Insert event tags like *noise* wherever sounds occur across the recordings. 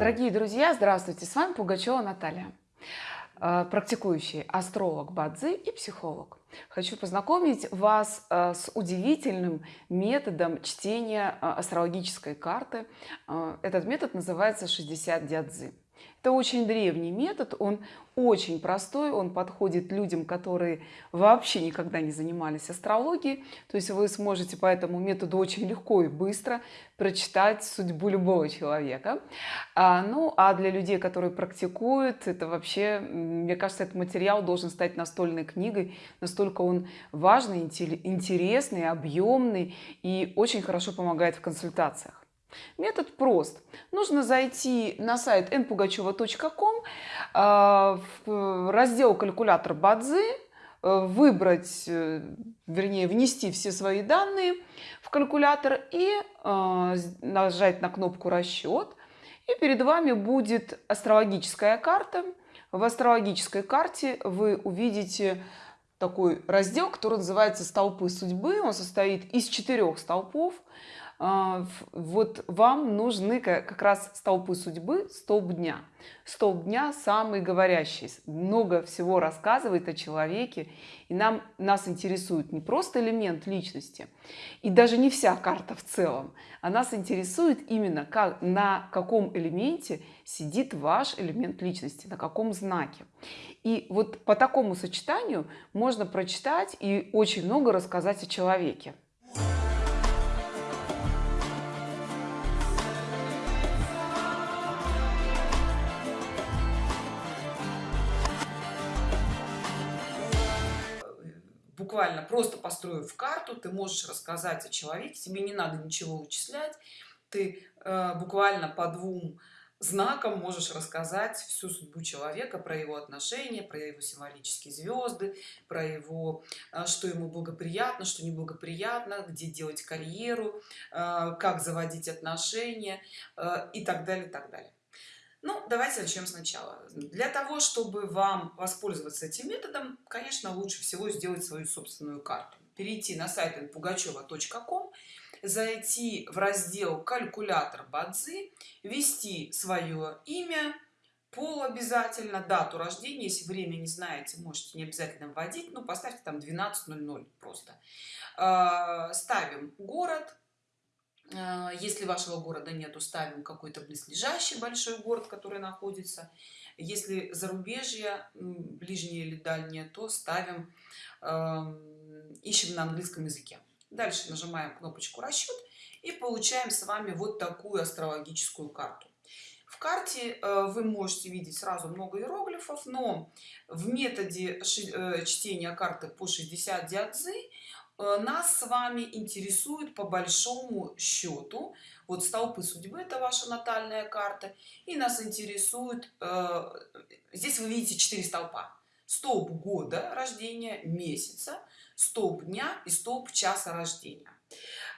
Дорогие друзья, здравствуйте! С вами Пугачева Наталья, э, практикующий астролог Бадзи и психолог. Хочу познакомить вас э, с удивительным методом чтения э, астрологической карты. Этот метод называется 60 дядзы. Это очень древний метод, он очень простой, он подходит людям, которые вообще никогда не занимались астрологией. То есть вы сможете по этому методу очень легко и быстро прочитать судьбу любого человека. А, ну, а для людей, которые практикуют, это вообще, мне кажется, этот материал должен стать настольной книгой. Настолько он важный, интересный, объемный и очень хорошо помогает в консультациях. Метод прост. Нужно зайти на сайт npugacheva.com, а, в раздел «Калькулятор Бадзи», э, выбрать, э, вернее, внести все свои данные в калькулятор и э, нажать на кнопку «Расчет». И перед вами будет астрологическая карта. В астрологической карте вы увидите такой раздел, который называется «Столпы судьбы». Он состоит из четырех столпов. А, вот вам нужны как раз столпы судьбы, столб дня. Столб дня самый говорящий, много всего рассказывает о человеке, и нам, нас интересует не просто элемент личности, и даже не вся карта в целом, а нас интересует именно, как, на каком элементе сидит ваш элемент личности, на каком знаке. И вот по такому сочетанию можно прочитать и очень много рассказать о человеке. Буквально просто построив карту ты можешь рассказать о человеке тебе не надо ничего вычислять ты э, буквально по двум знаком можешь рассказать всю судьбу человека про его отношения про его символические звезды про его э, что ему благоприятно что неблагоприятно где делать карьеру э, как заводить отношения э, и так далее так далее ну, давайте начнем сначала. Для того, чтобы вам воспользоваться этим методом, конечно, лучше всего сделать свою собственную карту. Перейти на сайт pugacheva.com, зайти в раздел «Калькулятор Бадзи», ввести свое имя, пол обязательно, дату рождения, если время не знаете, можете не обязательно вводить, но поставьте там 12.00 просто. А, ставим город, если вашего города нету ставим какой-то близлежащий большой город который находится. Если зарубежье ближнее или дальнее то ставим ищем на английском языке. Дальше нажимаем кнопочку расчет и получаем с вами вот такую астрологическую карту. В карте э, вы можете видеть сразу много иероглифов но в методе э, чтения карты по 60 диадзы Э, нас с вами интересует по большому счету вот столпы судьбы это ваша натальная карта и нас интересует э, здесь вы видите четыре столпа. Столб года рождения месяца столб дня и столб часа рождения.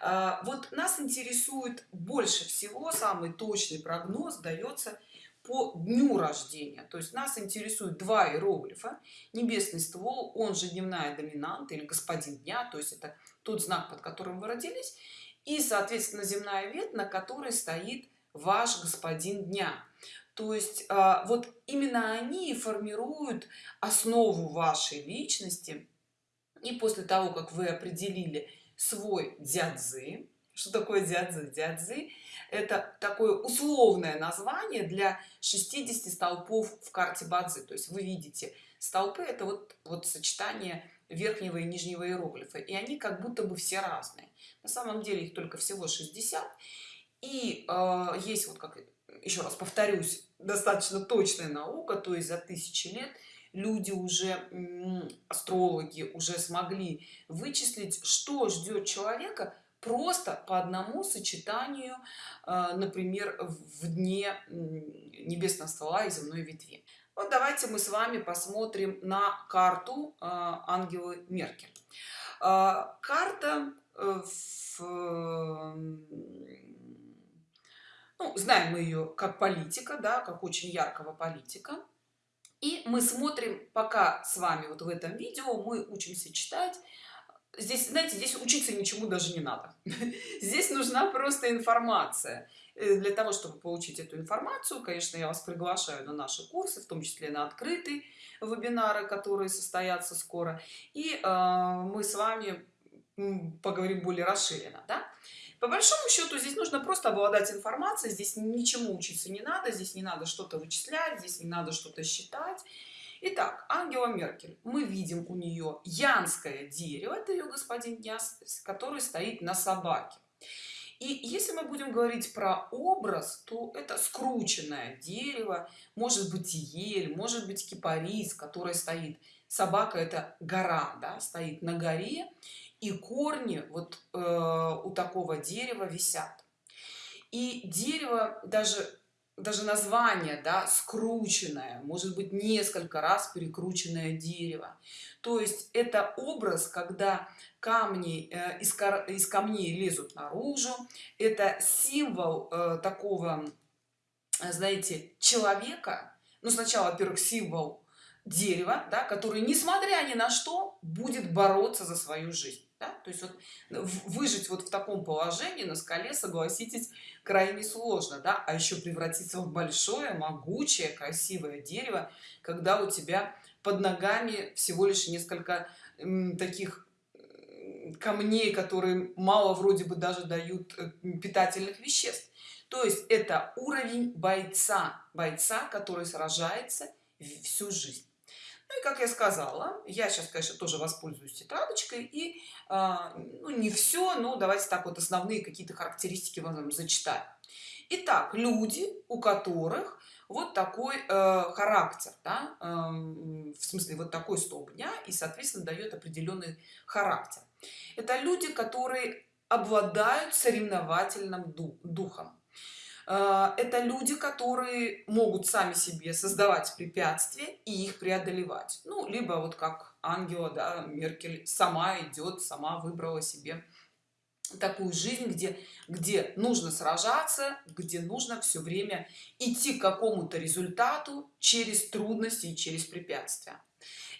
Э, вот нас интересует больше всего самый точный прогноз дается по дню рождения. То есть нас интересует два иероглифа. Небесный ствол он же дневная доминанта или господин дня то есть это тот знак под которым вы родились и соответственно земная ветвь на которой стоит ваш господин дня. То есть а, вот именно они формируют основу вашей личности. И после того как вы определили свой дядзы что такое дядзы дядзы это такое условное название для 60 столпов в карте бадзи. То есть вы видите столпы это вот вот сочетание верхнего и нижнего иероглифа и они как будто бы все разные. На самом деле их только всего 60 и э, есть вот как еще раз повторюсь достаточно точная наука то есть за тысячи лет люди уже астрологи уже смогли вычислить что ждет человека просто по одному сочетанию э, например в дне небесного ствола и земной ветви. Вот давайте мы с вами посмотрим на карту э, ангелы меркель. Э, карта в, ну, знаем мы ее как политика да как очень яркого политика. И мы смотрим пока с вами вот в этом видео мы учимся читать здесь знаете здесь учиться ничему даже не надо. *laughs* Здесь нужна просто информация. Э, для того чтобы получить эту информацию конечно я вас приглашаю на наши курсы в том числе на открытые вебинары которые состоятся скоро. И э, мы с вами поговорим более расширенно да? по большому счету здесь нужно просто обладать информацией. Здесь ничему учиться не надо. Здесь не надо что-то вычислять здесь не надо что-то считать Итак, Ангела Меркель. Мы видим у нее янское дерево, это ее господин Яс, который стоит на собаке. И если мы будем говорить про образ, то это скрученное дерево, может быть ель, может быть кипарис, который стоит. Собака это гора, да, стоит на горе, и корни вот э, у такого дерева висят. И дерево даже даже название да скрученное может быть несколько раз перекрученное дерево. То есть это образ когда камни э, из, из камней лезут наружу. Это символ э, такого знаете человека. Ну сначала во-первых символ дерева да, который несмотря ни на что будет бороться за свою жизнь да? То есть вот выжить вот в таком положении на скале согласитесь крайне сложно да? А еще превратиться в большое могучее красивое дерево когда у тебя под ногами всего лишь несколько таких камней которые мало вроде бы даже дают э, питательных веществ. То есть это уровень бойца бойца который сражается всю жизнь ну и как я сказала я сейчас конечно тоже воспользуюсь тетрадочкой и а, ну, не все но давайте так вот основные какие-то характеристики вам зачитаю Итак, люди у которых вот такой э, характер да, э, в смысле вот такой столб дня и соответственно дает определенный характер. Это люди которые обладают соревновательным духом это люди которые могут сами себе создавать препятствия и их преодолевать. Ну либо вот как ангела да, меркель сама идет сама выбрала себе такую жизнь где где нужно сражаться где нужно все время идти к какому-то результату через трудности и через препятствия.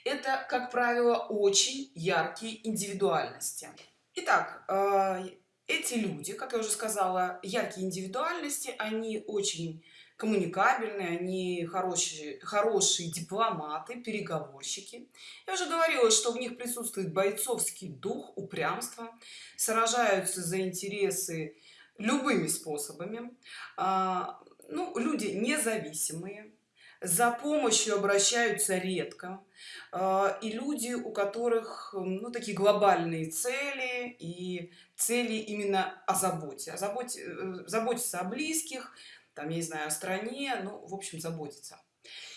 Это как правило очень яркие индивидуальности. Итак, э, эти люди как я уже сказала яркие индивидуальности они очень коммуникабельные они хорошие хорошие дипломаты переговорщики. Я уже говорила что в них присутствует бойцовский дух упрямство сражаются за интересы любыми способами. А, ну люди независимые за помощью обращаются редко а, и люди у которых ну такие глобальные цели и цели именно о заботе. О заботе э, заботиться о близких там я не знаю о стране ну в общем заботиться.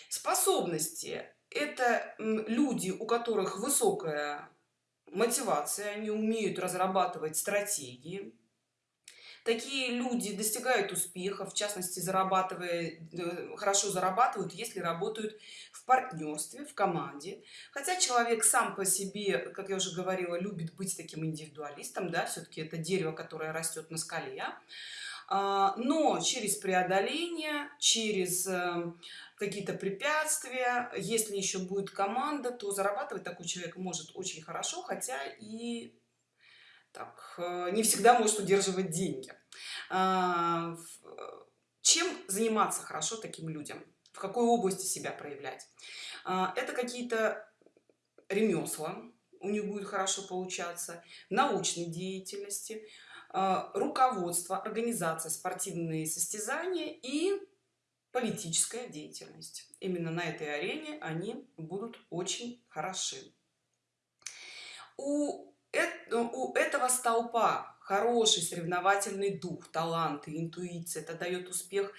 Способности это люди у которых высокая мотивация они умеют разрабатывать стратегии такие люди достигают успеха в частности зарабатывая э, хорошо зарабатывают если работают в партнерстве в команде хотя человек сам по себе как я уже говорила любит быть таким индивидуалистом да все-таки это дерево которое растет на скале а, но через преодоление через э, какие-то препятствия если еще будет команда то зарабатывать такой человек может очень хорошо хотя и так, э, не всегда может удерживать деньги. А, чем заниматься хорошо таким людям? В какой области себя проявлять? А, это какие-то ремесла, у них будет хорошо получаться, научной деятельности, а, руководство, организация, спортивные состязания и политическая деятельность. Именно на этой арене они будут очень хороши. У ну, у этого столпа хороший соревновательный дух талант и интуиция. Это дает успех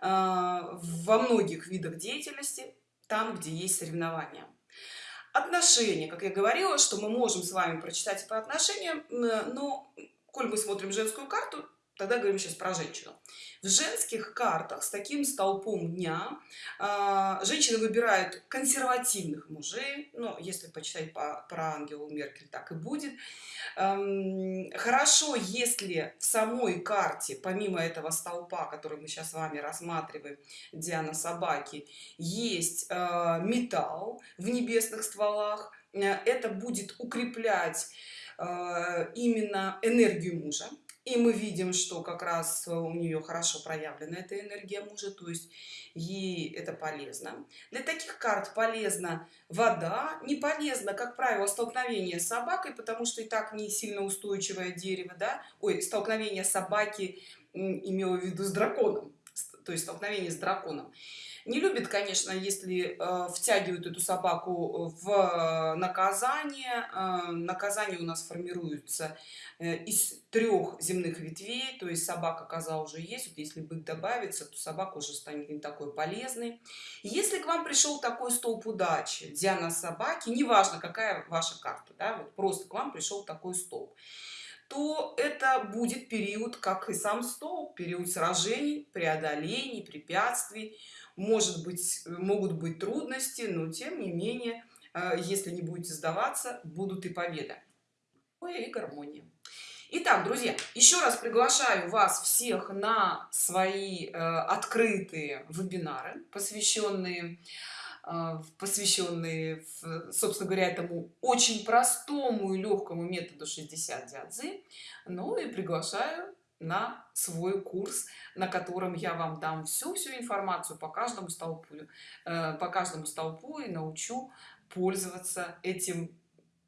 а, во многих видах деятельности там где есть соревнования. Отношения. Как я говорила что мы можем с вами прочитать по отношениям но коль мы смотрим женскую карту тогда говорим сейчас про женщину. В женских картах с таким столпом дня э, женщины выбирают консервативных мужей. Но если почитать по, про ангелу меркель так и будет. Эм, хорошо если в самой карте помимо этого столпа который мы сейчас с вами рассматриваем диана собаки есть э, металл в небесных стволах. Э, это будет укреплять э, именно энергию мужа и мы видим что как раз у нее хорошо проявлена эта энергия мужа то есть ей это полезно. Для таких карт полезна вода не полезно как правило столкновение с собакой потому что и так не сильно устойчивое дерево да? Ой столкновение собаки имела в виду с драконом то есть столкновение с драконом. Не любит конечно если э, втягивают эту собаку в наказание. Э, наказание у нас формируется э, из трех земных ветвей. То есть собака коза уже есть. Вот если бык добавится то собака уже станет не такой полезной. Если к вам пришел такой столб удачи диана собаки неважно какая ваша карта да, вот просто к вам пришел такой столб то это будет период как и сам стол период сражений преодолений препятствий. Может быть могут быть трудности но тем не менее э, если не будете сдаваться будут и победа и гармония. Итак, друзья, еще раз приглашаю вас всех на свои э, открытые вебинары, посвященные посвященные собственно говоря этому очень простому и легкому методу 60 дядзы ну и приглашаю на свой курс на котором я вам дам всю всю информацию по каждому столпу э, по каждому столпу и научу пользоваться этим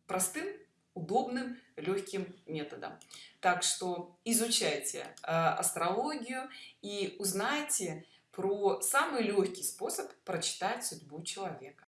простым удобным легким методом. Так что изучайте э, астрологию и узнайте про самый легкий способ прочитать судьбу человека